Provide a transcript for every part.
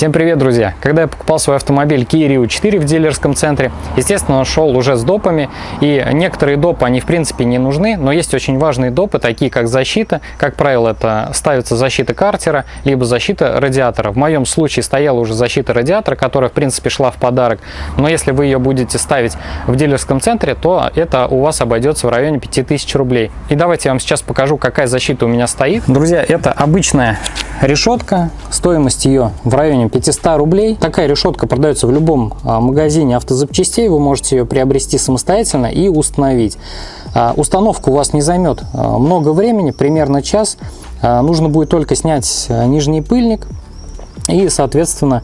Всем привет, друзья! Когда я покупал свой автомобиль Kia Rio 4 в дилерском центре, естественно, он шел уже с допами, и некоторые допы, они в принципе не нужны, но есть очень важные допы, такие как защита. Как правило, это ставится защита картера, либо защита радиатора. В моем случае стояла уже защита радиатора, которая в принципе шла в подарок, но если вы ее будете ставить в дилерском центре, то это у вас обойдется в районе 5000 рублей. И давайте я вам сейчас покажу, какая защита у меня стоит. Друзья, это обычная решетка, стоимость ее в районе 500 рублей. Такая решетка продается в любом а, магазине автозапчастей, вы можете ее приобрести самостоятельно и установить. А, установка у вас не займет а, много времени, примерно час. Нужно будет только снять нижний пыльник и, соответственно,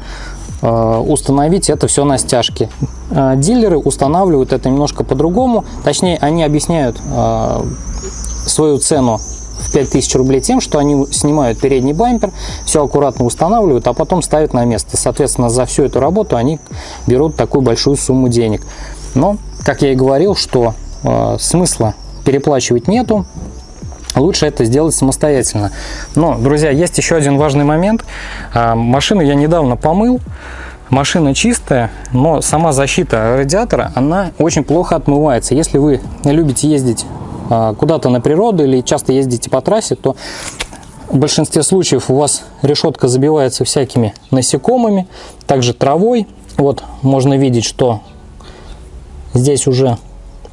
установить это все на стяжке. Дилеры устанавливают это немножко по-другому, точнее, они объясняют свою цену в 5000 рублей тем, что они снимают передний бампер, все аккуратно устанавливают, а потом ставят на место. Соответственно, за всю эту работу они берут такую большую сумму денег. Но, как я и говорил, что э, смысла переплачивать нету, лучше это сделать самостоятельно. Но, друзья, есть еще один важный момент. Э, машину я недавно помыл, Машина чистая, но сама защита радиатора, она очень плохо отмывается. Если вы любите ездить куда-то на природу или часто ездите по трассе, то в большинстве случаев у вас решетка забивается всякими насекомыми, также травой. Вот можно видеть, что здесь уже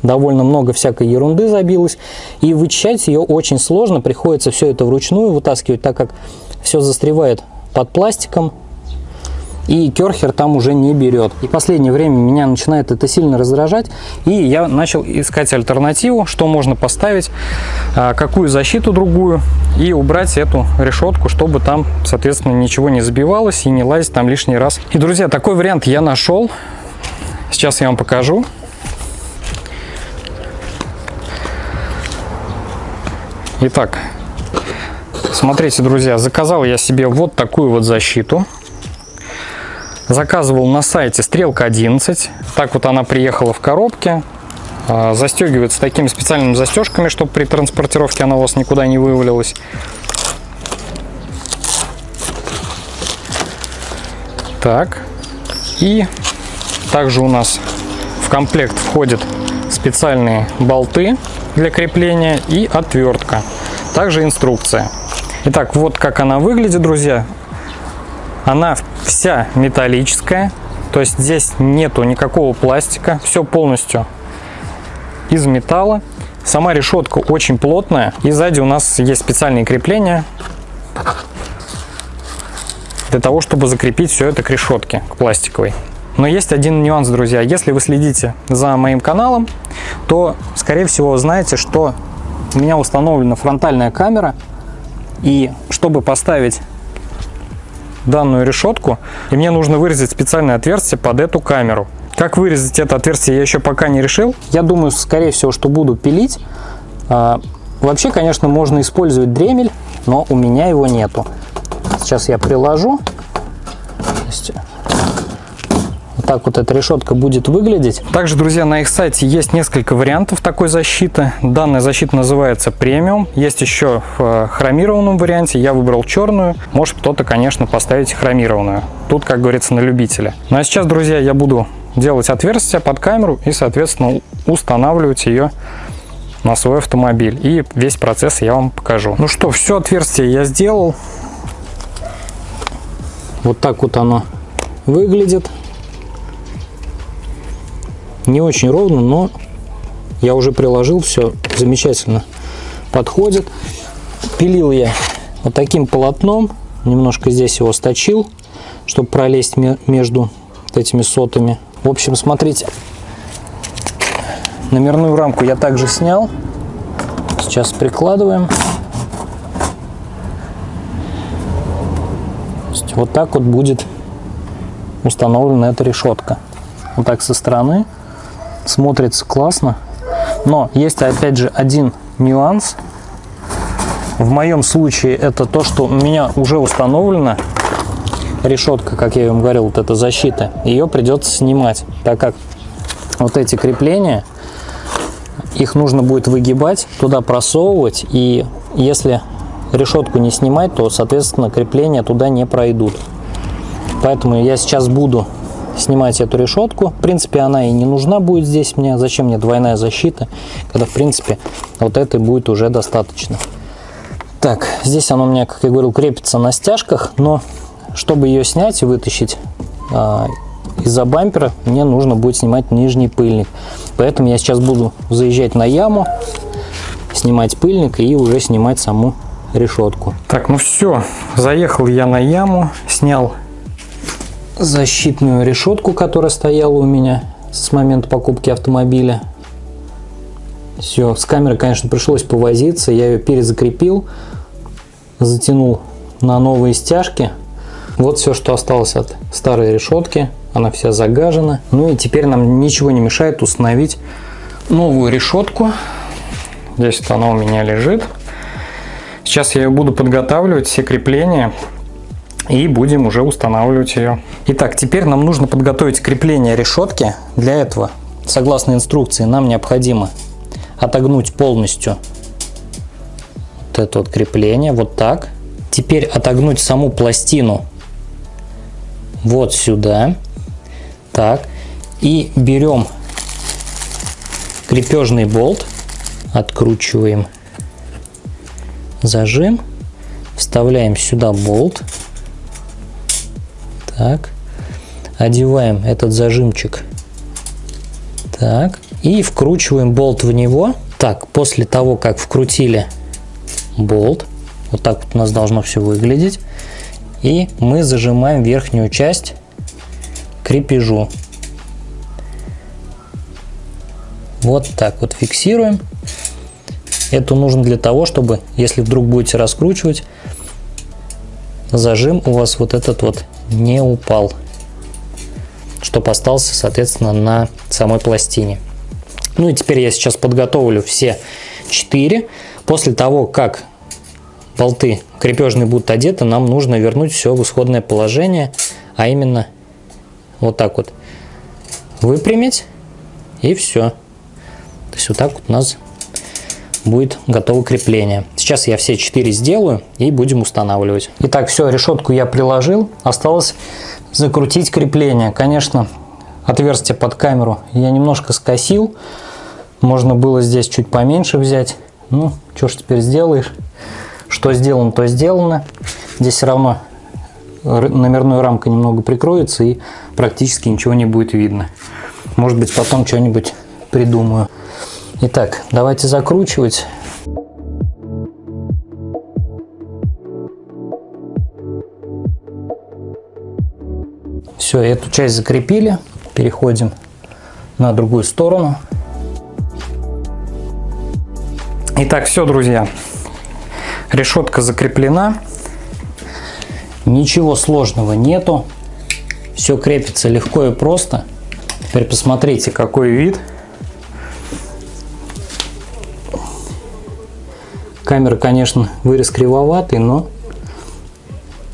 довольно много всякой ерунды забилось. И вычищать ее очень сложно, приходится все это вручную вытаскивать, так как все застревает под пластиком, и керхер там уже не берет. И последнее время меня начинает это сильно раздражать, и я начал искать альтернативу, что можно поставить, а, какую защиту другую, и убрать эту решетку, чтобы там, соответственно, ничего не забивалось и не лазить там лишний раз. И, друзья, такой вариант я нашел. Сейчас я вам покажу. Итак, смотрите, друзья, заказал я себе вот такую вот защиту. Заказывал на сайте Стрелка 11. Так вот она приехала в коробке. А, застегивается такими специальными застежками, чтобы при транспортировке она у вас никуда не вывалилась. Так. И также у нас в комплект входят специальные болты для крепления и отвертка. Также инструкция. Итак, вот как она выглядит, друзья. Она вся металлическая, то есть здесь нету никакого пластика, все полностью из металла. Сама решетка очень плотная, и сзади у нас есть специальные крепления для того, чтобы закрепить все это к решетке, к пластиковой. Но есть один нюанс, друзья. Если вы следите за моим каналом, то, скорее всего, знаете, что у меня установлена фронтальная камера, и чтобы поставить данную решетку, и мне нужно вырезать специальное отверстие под эту камеру. Как вырезать это отверстие, я еще пока не решил. Я думаю, скорее всего, что буду пилить. А, вообще, конечно, можно использовать дремель, но у меня его нету. Сейчас я приложу так вот эта решетка будет выглядеть. Также, друзья, на их сайте есть несколько вариантов такой защиты. Данная защита называется премиум. Есть еще в э, хромированном варианте. Я выбрал черную. Может кто-то, конечно, поставить хромированную. Тут, как говорится, на любителя. Ну а сейчас, друзья, я буду делать отверстие под камеру и, соответственно, устанавливать ее на свой автомобиль. И весь процесс я вам покажу. Ну что, все отверстие я сделал. Вот так вот оно выглядит. Не очень ровно, но я уже приложил, все замечательно подходит. Пилил я вот таким полотном, немножко здесь его сточил, чтобы пролезть между этими сотами. В общем, смотрите, номерную рамку я также снял. Сейчас прикладываем. Вот так вот будет установлена эта решетка. Вот так со стороны смотрится классно. Но есть опять же один нюанс. В моем случае это то, что у меня уже установлена решетка, как я вам говорил, вот эта защита. Ее придется снимать, так как вот эти крепления, их нужно будет выгибать, туда просовывать. И если решетку не снимать, то, соответственно, крепления туда не пройдут. Поэтому я сейчас буду снимать эту решетку. В принципе, она и не нужна будет здесь мне. Зачем мне двойная защита, когда, в принципе, вот этой будет уже достаточно. Так, здесь она у меня, как я говорил, крепится на стяжках, но чтобы ее снять и вытащить а, из-за бампера, мне нужно будет снимать нижний пыльник. Поэтому я сейчас буду заезжать на яму, снимать пыльник и уже снимать саму решетку. Так, ну все, заехал я на яму, снял защитную решетку, которая стояла у меня с момента покупки автомобиля. Все, с камерой, конечно, пришлось повозиться, я ее перезакрепил, затянул на новые стяжки. Вот все, что осталось от старой решетки, она вся загажена. Ну и теперь нам ничего не мешает установить новую решетку. Здесь вот она у меня лежит. Сейчас я ее буду подготавливать, все крепления, и будем уже устанавливать ее. Итак, теперь нам нужно подготовить крепление решетки. Для этого, согласно инструкции, нам необходимо отогнуть полностью вот это вот крепление, вот так. Теперь отогнуть саму пластину вот сюда. Так. И берем крепежный болт, откручиваем зажим, вставляем сюда болт. Так. Одеваем этот зажимчик. Так. И вкручиваем болт в него. Так, после того, как вкрутили болт, вот так вот у нас должно все выглядеть. И мы зажимаем верхнюю часть крепежу. Вот так вот фиксируем. Это нужно для того, чтобы, если вдруг будете раскручивать, зажим у вас вот этот вот не упал, чтобы остался, соответственно, на самой пластине. Ну и теперь я сейчас подготовлю все четыре. После того, как болты крепежные будут одеты, нам нужно вернуть все в исходное положение, а именно вот так вот выпрямить и все. То есть вот так вот у нас будет готово крепление. Сейчас я все четыре сделаю и будем устанавливать. Итак, все, решетку я приложил. Осталось закрутить крепление. Конечно, отверстие под камеру я немножко скосил. Можно было здесь чуть поменьше взять. Ну, что ж теперь сделаешь? Что сделано, то сделано. Здесь все равно номерная рамка немного прикроется и практически ничего не будет видно. Может быть потом что-нибудь придумаю. Итак, давайте закручивать. Все, эту часть закрепили. Переходим на другую сторону. Итак, все, друзья. Решетка закреплена. Ничего сложного нету. Все крепится легко и просто. Теперь посмотрите, какой вид. Камера, конечно, вырез кривоватый, но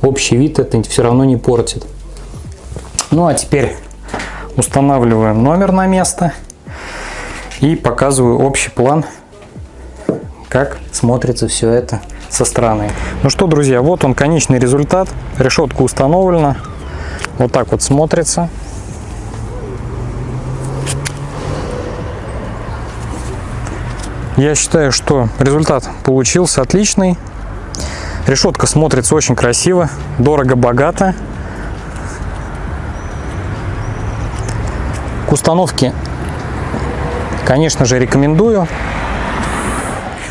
общий вид это все равно не портит. Ну а теперь устанавливаем номер на место и показываю общий план, как смотрится все это со стороны. Ну что, друзья, вот он конечный результат. Решетка установлена. Вот так вот смотрится. Я считаю, что результат получился отличный. Решетка смотрится очень красиво, дорого-богато. К установке, конечно же, рекомендую.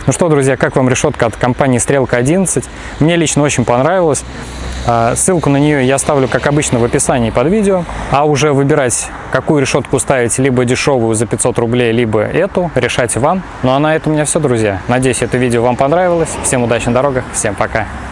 Ну что, друзья, как вам решетка от компании Стрелка 11? Мне лично очень понравилось. А, ссылку на нее я оставлю, как обычно, в описании под видео. А уже выбирать, какую решетку ставить, либо дешевую за 500 рублей, либо эту, решайте вам. Ну а на этом у меня все, друзья. Надеюсь, это видео вам понравилось. Всем удачи на дорогах, всем пока.